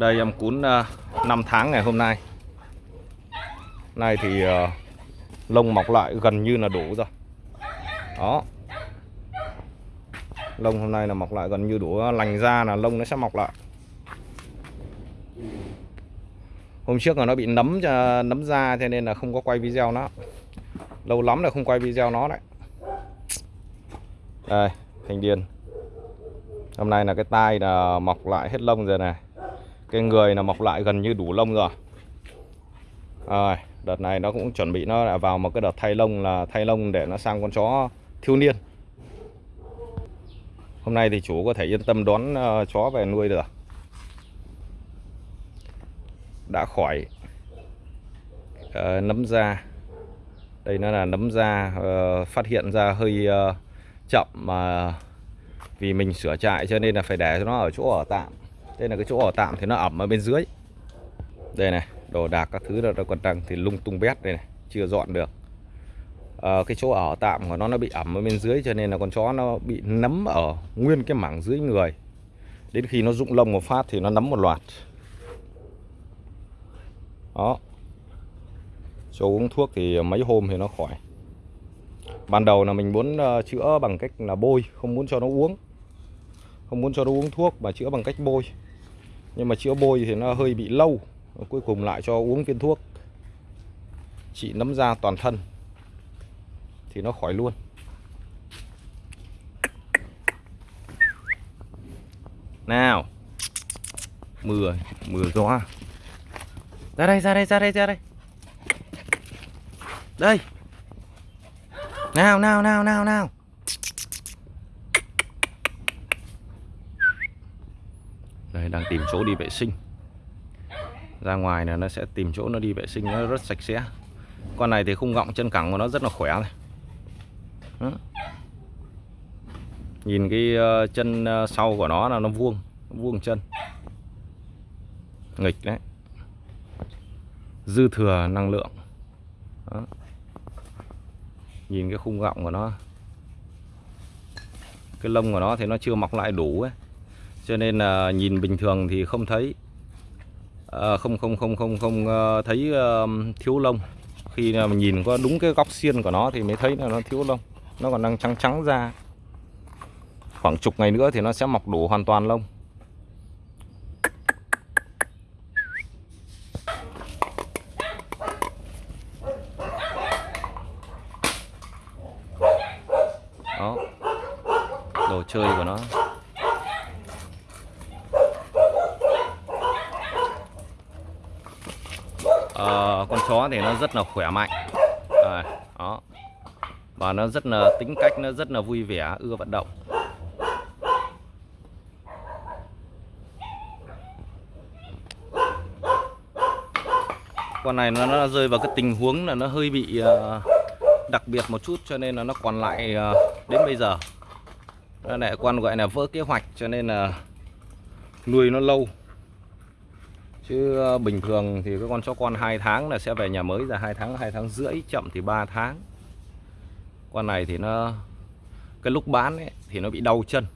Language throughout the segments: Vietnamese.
Đây em cún 5 tháng ngày hôm nay. Nay thì ờ, lông mọc lại gần như là đủ rồi. Đó. Lông hôm nay là mọc lại gần như đủ ờ, Lành ra là lông nó sẽ mọc lại. Hôm trước là nó bị nấm nấm da cho nên là không có quay video nó. Lâu lắm là không quay video nó đấy. Đây, thành điền Hôm nay là cái tai là mọc lại hết lông rồi này. Cái người là mọc lại gần như đủ lông rồi. Rồi, đợt này nó cũng chuẩn bị nó lại vào một cái đợt thay lông là thay lông để nó sang con chó thiếu niên. Hôm nay thì chủ có thể yên tâm đón uh, chó về nuôi được. Đã khỏi uh, nấm da. Đây nó là nấm da uh, phát hiện ra hơi uh, chậm mà vì mình sửa trại cho nên là phải để cho nó ở chỗ ở tạm đây là cái chỗ ở tạm thì nó ẩm ở bên dưới. Đây này đồ đạc các thứ là còn đang thì lung tung bét đây này chưa dọn được. À, cái chỗ ở tạm của nó nó bị ẩm ở bên dưới cho nên là con chó nó bị nấm ở nguyên cái mảng dưới người. Đến khi nó rụng lông một phát thì nó nấm một loạt. Đó. Cho uống thuốc thì mấy hôm thì nó khỏi. Ban đầu là mình muốn ờ, chữa bằng cách là bôi không muốn cho nó uống. Không muốn cho nó uống thuốc mà chữa bằng cách bôi nhưng mà chữa bôi thì nó hơi bị lâu. Cuối cùng lại cho uống viên thuốc. Trị nấm da toàn thân. Thì nó khỏi luôn. Nào. Mưa mưa gió. Ra đây ra đây ra đây ra đây. Đây. Nào nào nào nào nào. Đây, đang tìm chỗ đi vệ sinh. Ra ngoài là nó sẽ tìm chỗ nó đi vệ sinh, nó rất sạch sẽ. Con này thì khung gọng chân cẳng của nó rất là khỏe này. Đó. Nhìn cái ờ, chân ờ, sau của nó là nó vuông nó Vuông chân. Nghịch đấy. Dư thừa năng lượng. Đó. Nhìn cái khung gọng của nó. Cái lông của nó thì nó chưa mọc lại đủ ấy cho nên là nhìn bình thường thì không thấy. À, không không không không không ờ, thấy uh, thiếu lông. Khi mà nhìn có đúng cái góc xiên của nó thì mới thấy là nó thiếu lông. Nó còn đang trắng trắng ra. Khoảng chục ngày nữa thì nó sẽ mọc đủ hoàn toàn lông. Đó. Đồ chơi của nó. Ờ, con chó thì nó rất là khỏe mạnh. À, đó. Và nó rất là tính cách nó rất là vui vẻ ưa vận động. Con này nó, nó rơi vào cái tình huống là nó hơi bị uh, đặc biệt một chút cho nên là nó còn lại uh, đến bây giờ. Nó lại con gọi là vỡ kế hoạch cho nên là nuôi nó lâu chứ ờ, bình thường thì cái con chó con hai tháng là sẽ về nhà mới ra hai tháng hai tháng rưỡi chậm thì 3 tháng. Con này thì nó cái lúc bán ấy, thì nó bị đau chân.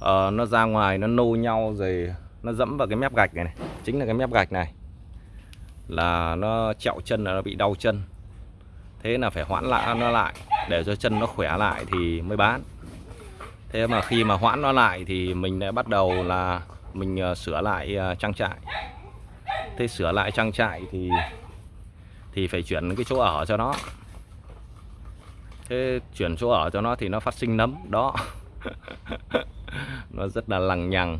À, nó ra ngoài nó nô nhau rồi nó dẫm vào cái mép gạch này, này chính là cái mép gạch này. Là nó chẹo chân là nó bị đau chân. Thế là phải hoãn lại nó lại để cho chân nó khỏe lại thì mới bán. Thế mà khi mà hoãn nó lại thì mình lại bắt đầu là mình ờ, sửa lại ờ, trang trại. Thế sửa lại trang trại thì thì phải chuyển cái chỗ ở cho nó. Thế chuyển chỗ ở cho nó thì nó phát sinh nấm đó. Nó rất là lằng nhằng.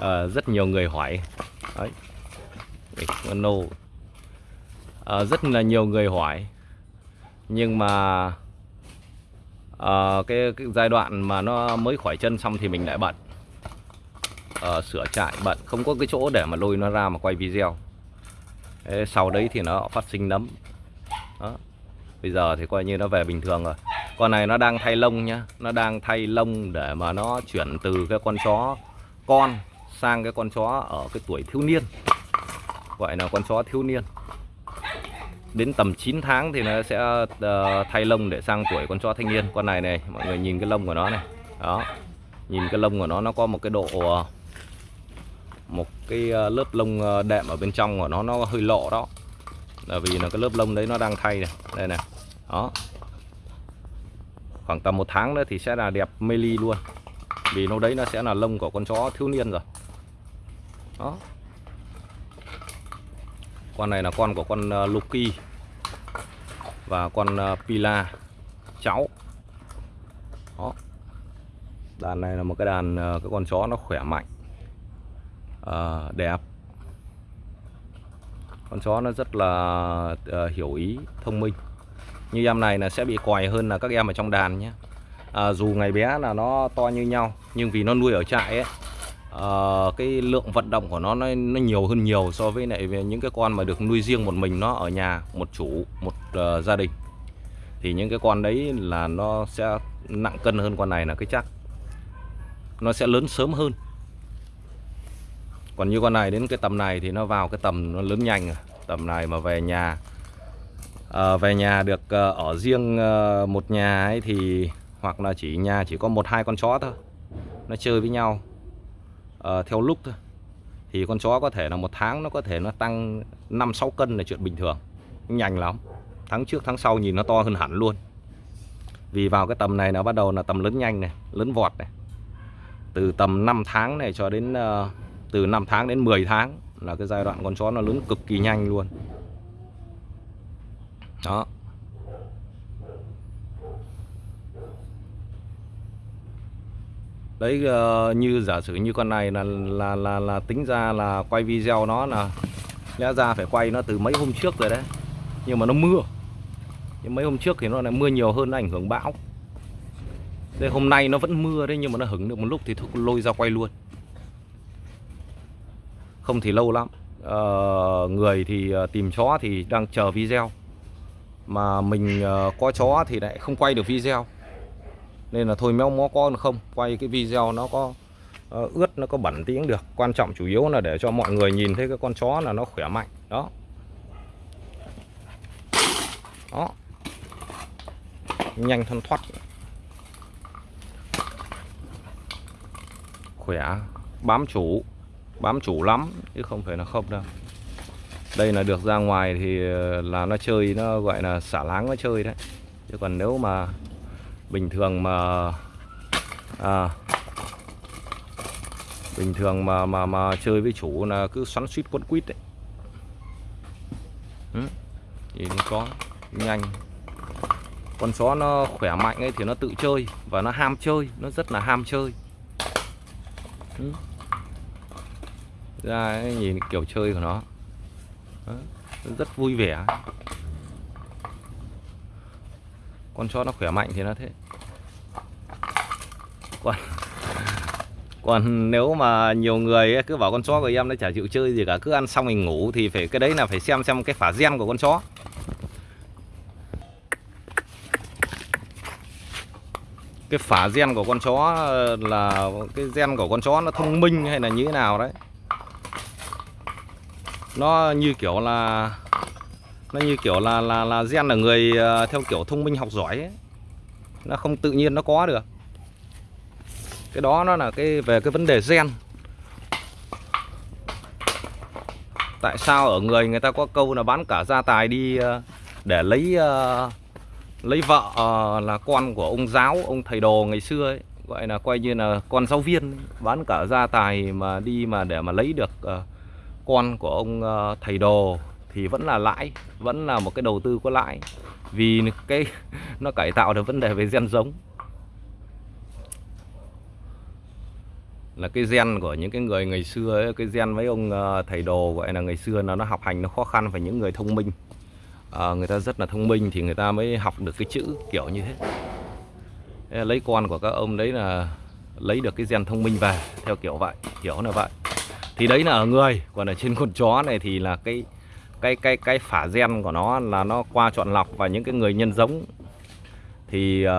À, rất nhiều người hỏi. Đấy. Nô. À, rất là nhiều người hỏi. Nhưng mà à, cái, cái giai đoạn mà nó mới khỏi chân xong thì mình lại bận à, sửa trại bận. Không có cái chỗ để mà lôi nó ra mà quay video. Thế sau đấy thì nó phát sinh nấm. Đó. bây giờ thì coi như nó về bình thường rồi. Con này nó đang thay lông nhá. Nó đang thay lông để mà nó chuyển từ cái con chó con sang cái con chó ở cái tuổi thiếu niên. Gọi là con chó thiếu niên. Đến tầm 9 tháng thì nó sẽ uh, thay lông để sang tuổi con chó thanh niên. Con này này mọi người nhìn cái lông của nó này. Đó. Nhìn cái lông của nó nó có một cái độ ờ, một cái ờ, lớp lông ờ, đệm ở bên trong của nó nó hơi lộ đó. Là vì là cái lớp lông đấy nó đang thay này. Đây này. Đó. Khoảng tầm một tháng nữa thì sẽ là đẹp mê ly luôn. Vì nó đấy nó sẽ là lông của con chó thiếu niên rồi. Đó. Con này là con của con ờ, Lucky và con Pila, cháu. Đó. Đàn này là một cái đàn cái con chó nó khỏe mạnh à, đẹp. Con chó nó rất là uh, hiểu ý thông minh. Như em này là sẽ bị còi hơn là các em ở trong đàn nhé. À, dù ngày bé là nó to như nhau nhưng vì nó nuôi ở trại ấy à, cái lượng vận động của nó, nó nó nhiều hơn nhiều so với lại những cái con mà được nuôi riêng một mình nó ở nhà một chủ một uh, gia đình. Thì những cái con đấy là nó sẽ nặng cân hơn con này là cái chắc. Nó sẽ lớn sớm hơn còn như con này đến cái tầm này thì nó vào cái tầm nó lớn nhanh rồi. Tầm này mà về nhà à, về nhà được à, ở riêng à, một nhà ấy thì hoặc là chỉ nhà chỉ có một hai con chó thôi. Nó chơi với nhau à, theo lúc thôi. Thì con chó có thể là một tháng nó có thể nó tăng 5 6 cân là chuyện bình thường. Nhanh lắm. Tháng trước tháng sau nhìn nó to hơn hẳn luôn. Vì vào cái tầm này nó bắt đầu là tầm lớn nhanh này lớn vọt này. Từ tầm 5 tháng này cho đến uh, từ 5 tháng đến 10 tháng là cái giai đoạn con chó nó lớn cực kỳ nhanh luôn. Đó. Đấy ờ, như giả sử như con này là là là là tính ra là quay video nó là lẽ ra phải quay nó từ mấy hôm trước rồi đấy. Nhưng mà nó mưa. Nhưng mấy hôm trước thì nó lại mưa nhiều hơn, nó ảnh hưởng bão. Đây hôm nay nó vẫn mưa đấy, nhưng mà nó hứng được một lúc thì thôi, lôi ra quay luôn không thì lâu lắm. Uh, người thì uh, tìm chó thì đang chờ video. Mà mình uh, có chó thì lại không quay được video. Nên là thôi méo mó con không quay cái video nó có uh, ướt nó có bẩn tiếng được. Quan trọng chủ yếu là để cho mọi người nhìn thấy cái con chó là nó khỏe mạnh. Đó. Đó. Nhanh thân thoát khỏe. Bám chủ bám chủ lắm chứ không phải là không đâu đây là được ra ngoài thì ờ, là nó chơi nó gọi là xả láng nó chơi đấy chứ còn nếu mà bình thường mà à, bình thường mà mà mà chơi với chủ là cứ xoắn suýt quấn quýt đấy ừ. thì có nhanh con chó nó khỏe mạnh ấy thì nó tự chơi và nó ham chơi nó rất là ham chơi ừ ra nhìn kiểu chơi của nó. Đó, rất vui vẻ. Con chó nó khỏe mạnh thì nó thế. Còn còn nếu mà nhiều người cứ bảo con chó của em nó chả chịu chơi gì cả cứ ăn xong mình ngủ thì phải cái đấy là phải xem xem cái phả gen của con chó. Cái phả gen của con chó là cái gen của con chó nó thông minh hay là như thế nào đấy nó như kiểu là nó như kiểu là là là gen là người ờ, theo kiểu thông minh học giỏi ấy. nó không tự nhiên nó có được. Cái đó nó là cái về cái vấn đề gen. Tại sao ở người người ta có câu là bán cả gia tài đi ờ, để lấy ờ, lấy vợ là con của ông giáo ông thầy đồ ngày xưa ấy. Gọi là coi như là con giáo viên bán cả gia tài mà đi mà để mà lấy được uh, con của ông ờ, thầy đồ thì vẫn là lãi vẫn là một cái đầu tư có lãi. Vì cái nó cải tạo được vấn đề về gen giống. Là cái gen của những cái người ngày xưa ấy, cái gen mấy ông ờ, thầy đồ gọi là ngày xưa nó nó học hành nó khó khăn phải những người thông minh. À, người ta rất là thông minh thì người ta mới học được cái chữ kiểu như thế. Thế lấy con của các ông đấy là lấy được cái gen thông minh về theo kiểu vậy kiểu là vậy thì đấy là ở người. Còn ở trên con chó này thì là cái cái cái cái phả gen của nó là nó qua chọn lọc và những cái người nhân giống. Thì uh,